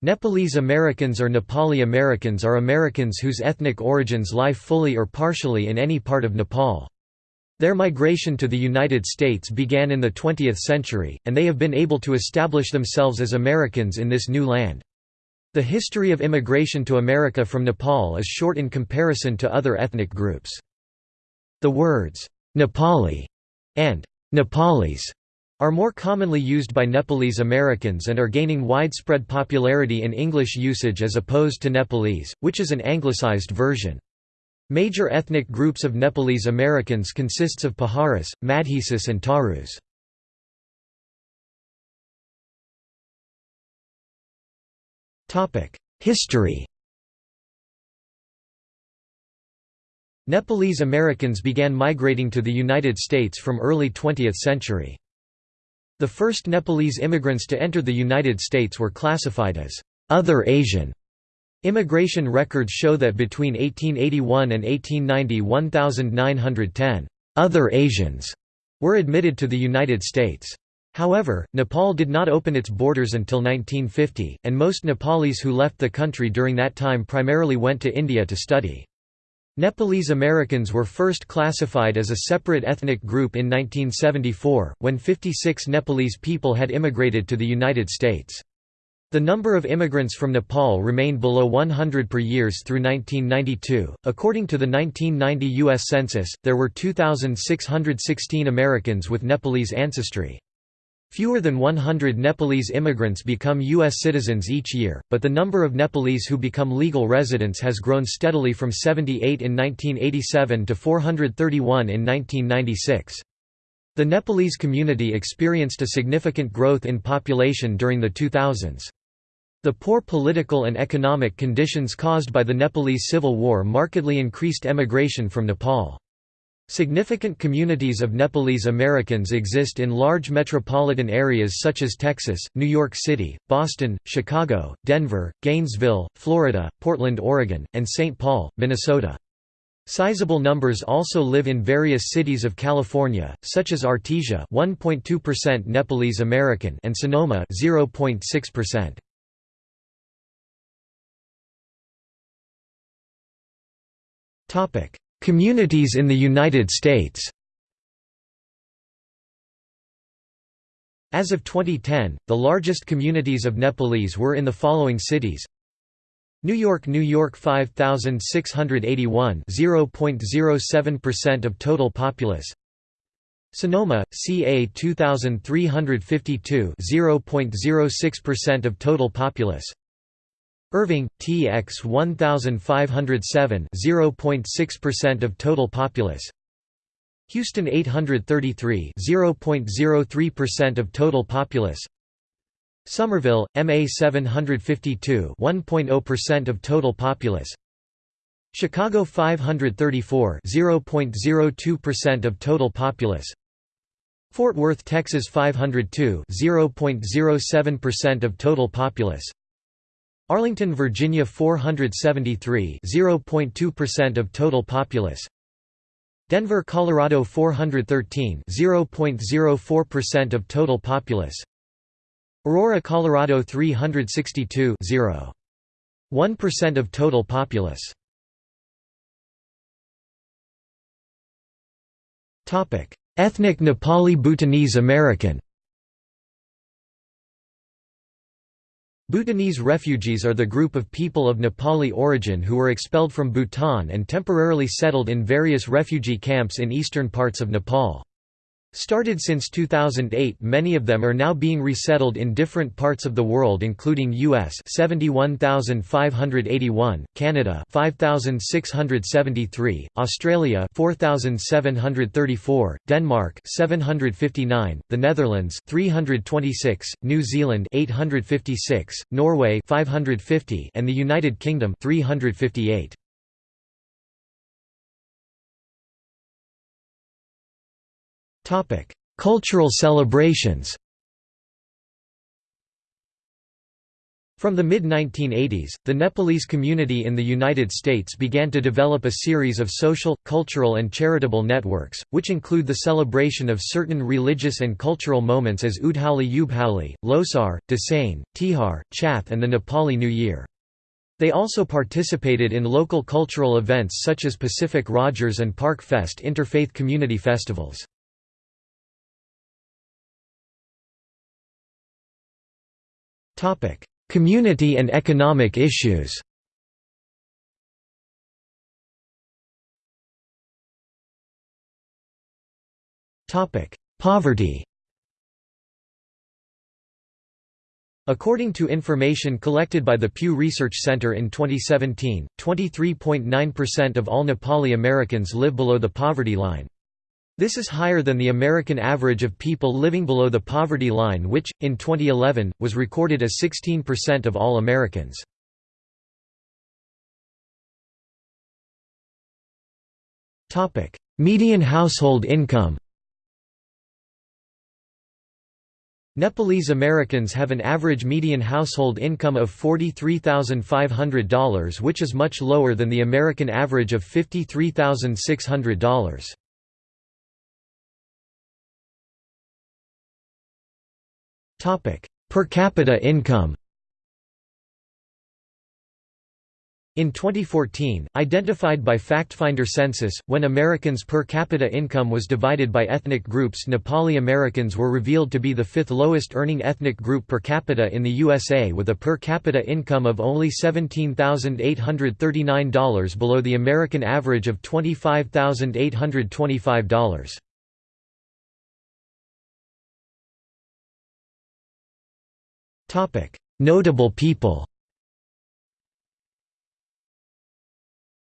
Nepalese Americans or Nepali Americans are Americans whose ethnic origins lie fully or partially in any part of Nepal. Their migration to the United States began in the 20th century, and they have been able to establish themselves as Americans in this new land. The history of immigration to America from Nepal is short in comparison to other ethnic groups. The words, Nepali and Nepalis are more commonly used by Nepalese Americans and are gaining widespread popularity in English usage as opposed to Nepalese, which is an anglicized version. Major ethnic groups of Nepalese Americans consists of Paharis, Madhesis and Tharus. History Nepalese Americans began migrating to the United States from early 20th century. The first Nepalese immigrants to enter the United States were classified as «other Asian». Immigration records show that between 1881 and 1890 1,910 «other Asians» were admitted to the United States. However, Nepal did not open its borders until 1950, and most Nepalese who left the country during that time primarily went to India to study. Nepalese Americans were first classified as a separate ethnic group in 1974, when 56 Nepalese people had immigrated to the United States. The number of immigrants from Nepal remained below 100 per years through 1992. According to the 1990 U.S. Census, there were 2,616 Americans with Nepalese ancestry. Fewer than 100 Nepalese immigrants become U.S. citizens each year, but the number of Nepalese who become legal residents has grown steadily from 78 in 1987 to 431 in 1996. The Nepalese community experienced a significant growth in population during the 2000s. The poor political and economic conditions caused by the Nepalese Civil War markedly increased emigration from Nepal. Significant communities of Nepalese Americans exist in large metropolitan areas such as Texas, New York City, Boston, Chicago, Denver, Gainesville, Florida, Portland, Oregon, and St. Paul, Minnesota. Sizable numbers also live in various cities of California, such as Artesia 1.2% Nepalese American and Sonoma 0.6%. Topic: Communities in the United States. As of 2010, the largest communities of Nepalese were in the following cities. New York New York 5681 0.07% of total populace Sonoma, CA 2352 0.06% of total populace Irving, TX 1507 0.6% of total populace. Houston 833 0.03% of total populace. Somerville, MA 752 1.0% of total populace. Chicago 534 0.02% of total populace. Fort Worth, Texas 502 0.07% of total populace Arlington, Virginia 473 0.2% of total populace Denver, Colorado 413 0.04% of total populace Aurora, Colorado 362 0.1% of total populace Topic Ethnic Nepali Bhutanese American Bhutanese refugees are the group of people of Nepali origin who were expelled from Bhutan and temporarily settled in various refugee camps in eastern parts of Nepal. Started since 2008 many of them are now being resettled in different parts of the world including US 71581, Canada 5673, Australia 4734, Denmark 759, the Netherlands 326, New Zealand 856, Norway 550 and the United Kingdom 358. Cultural celebrations From the mid-1980s, the Nepalese community in the United States began to develop a series of social, cultural and charitable networks, which include the celebration of certain religious and cultural moments as Udhali Ubhali, Losar, Dasain, Tihar, Chath and the Nepali New Year. They also participated in local cultural events such as Pacific Rogers and Park Fest interfaith community festivals. Community and economic issues. Topic: Poverty. According to information collected by the Pew Research Center in 2017, 23.9% of all Nepali Americans live below the poverty line. This is higher than the American average of people living below the poverty line which, in 2011, was recorded as 16% of all Americans. Median household income Nepalese Americans have an average median household income of $43,500 which is much lower than the American average of $53,600. Per capita income. In 2014, identified by FactFinder census, when Americans' per capita income was divided by ethnic groups Nepali Americans were revealed to be the fifth lowest earning ethnic group per capita in the USA with a per capita income of only $17,839 below the American average of $25,825. Notable people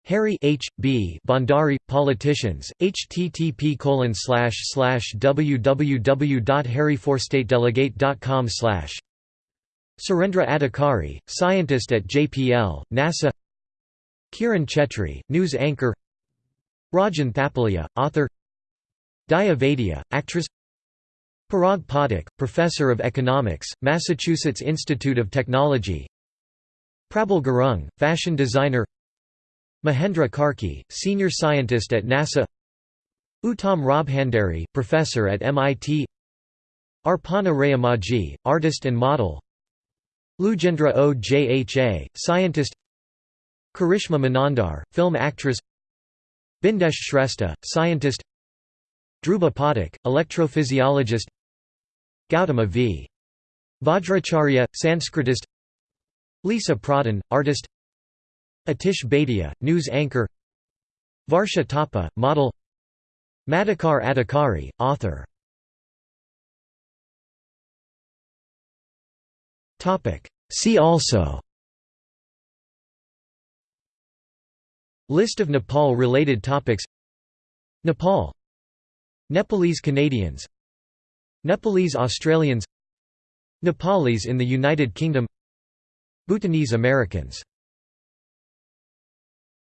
Harry H. B. Bhandari, politicians, http www.harryforstatedelegate.com Surendra Adhikari, scientist at JPL, NASA. Kiran Chetry, news anchor. Rajan Thapalia, author. Daya Vaidya, actress Parag Pathak, Professor of Economics, Massachusetts Institute of Technology. Prabal Gurung, fashion designer. Mahendra Karki, Senior Scientist at NASA. Uttam Rabhandari, Professor at MIT Arpana Rayamajhi, Artist and Model. Lujendra Ojha, Scientist. Karishma Manandhar, Film Actress. Bindesh Shrestha, Scientist. Dhruba Pathak, Electrophysiologist Gautama v. Vajracharya, Sanskritist. Lisa Pradhan, artist. Atish Bhatia, news anchor. Varsha Thapa, model. Madhukar Adhikari, author. See also. List of Nepal-related topics. Nepal. Nepalese Canadians Nepalese Australians Nepalese in the United Kingdom Bhutanese Americans